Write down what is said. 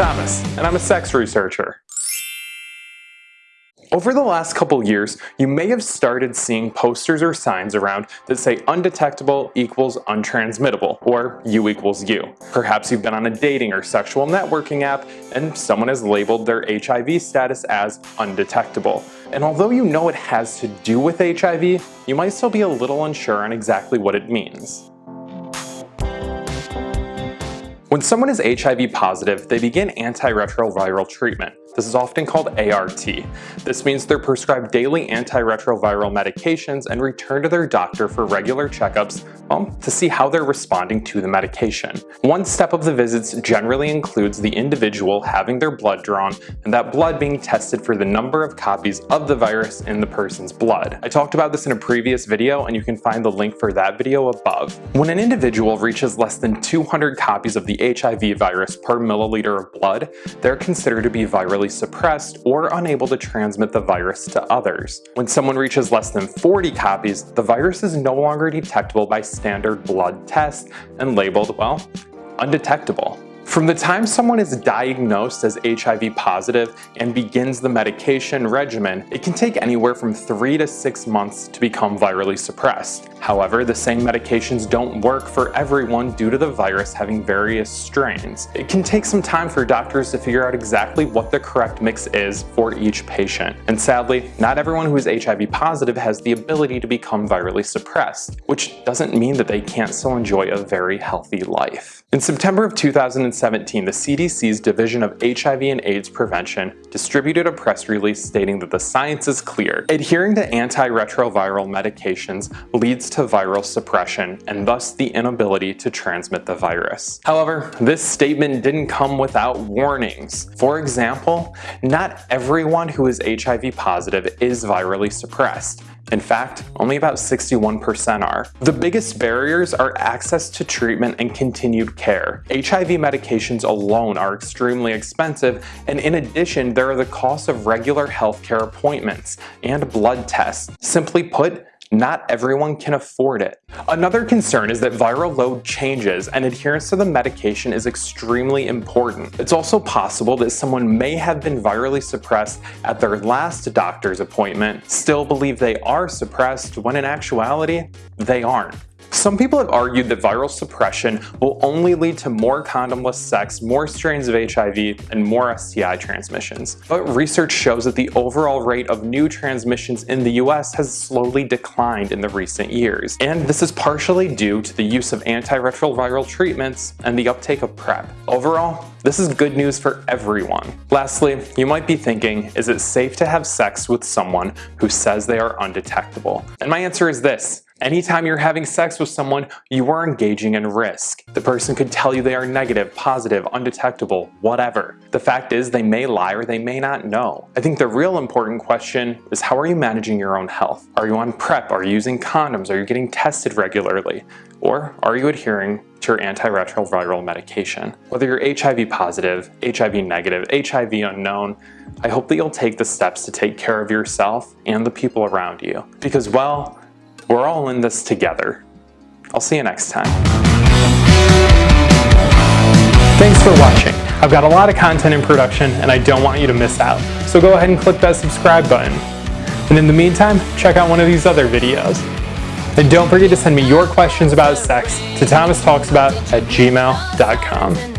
Thomas, and I'm a sex researcher. Over the last couple years, you may have started seeing posters or signs around that say undetectable equals untransmittable, or U equals U. Perhaps you've been on a dating or sexual networking app and someone has labeled their HIV status as undetectable. And although you know it has to do with HIV, you might still be a little unsure on exactly what it means. When someone is HIV positive, they begin antiretroviral treatment. This is often called ART. This means they're prescribed daily antiretroviral medications and return to their doctor for regular checkups well, to see how they're responding to the medication. One step of the visits generally includes the individual having their blood drawn and that blood being tested for the number of copies of the virus in the person's blood. I talked about this in a previous video and you can find the link for that video above. When an individual reaches less than 200 copies of the HIV virus per milliliter of blood, they're considered to be virally suppressed or unable to transmit the virus to others. When someone reaches less than 40 copies, the virus is no longer detectable by standard blood tests and labeled, well, undetectable. From the time someone is diagnosed as HIV positive and begins the medication regimen, it can take anywhere from three to six months to become virally suppressed. However, the same medications don't work for everyone due to the virus having various strains. It can take some time for doctors to figure out exactly what the correct mix is for each patient. And sadly, not everyone who is HIV positive has the ability to become virally suppressed, which doesn't mean that they can't still enjoy a very healthy life. In September of 2017, the CDC's Division of HIV and AIDS Prevention distributed a press release stating that the science is clear. Adhering to antiretroviral medications leads to viral suppression and thus the inability to transmit the virus. However, this statement didn't come without warnings. For example, not everyone who is HIV positive is virally suppressed. In fact, only about 61% are. The biggest barriers are access to treatment and continued care. HIV medications alone are extremely expensive, and in addition, there are the costs of regular healthcare appointments and blood tests. Simply put, not everyone can afford it. Another concern is that viral load changes and adherence to the medication is extremely important. It's also possible that someone may have been virally suppressed at their last doctor's appointment, still believe they are suppressed when in actuality, they aren't. Some people have argued that viral suppression will only lead to more condomless sex, more strains of HIV, and more STI transmissions. But research shows that the overall rate of new transmissions in the US has slowly declined in the recent years. And this is partially due to the use of antiretroviral treatments and the uptake of PrEP. Overall, this is good news for everyone. Lastly, you might be thinking, is it safe to have sex with someone who says they are undetectable? And my answer is this, Anytime you're having sex with someone, you are engaging in risk. The person could tell you they are negative, positive, undetectable, whatever. The fact is they may lie or they may not know. I think the real important question is how are you managing your own health? Are you on PrEP? Are you using condoms? Are you getting tested regularly? Or are you adhering to your antiretroviral medication? Whether you're HIV positive, HIV negative, HIV unknown, I hope that you'll take the steps to take care of yourself and the people around you. Because well, we're all in this together. I'll see you next time. Thanks for watching. I've got a lot of content in production and I don't want you to miss out. So go ahead and click that subscribe button. And in the meantime, check out one of these other videos. And don't forget to send me your questions about sex to thomastalksabout at gmail.com.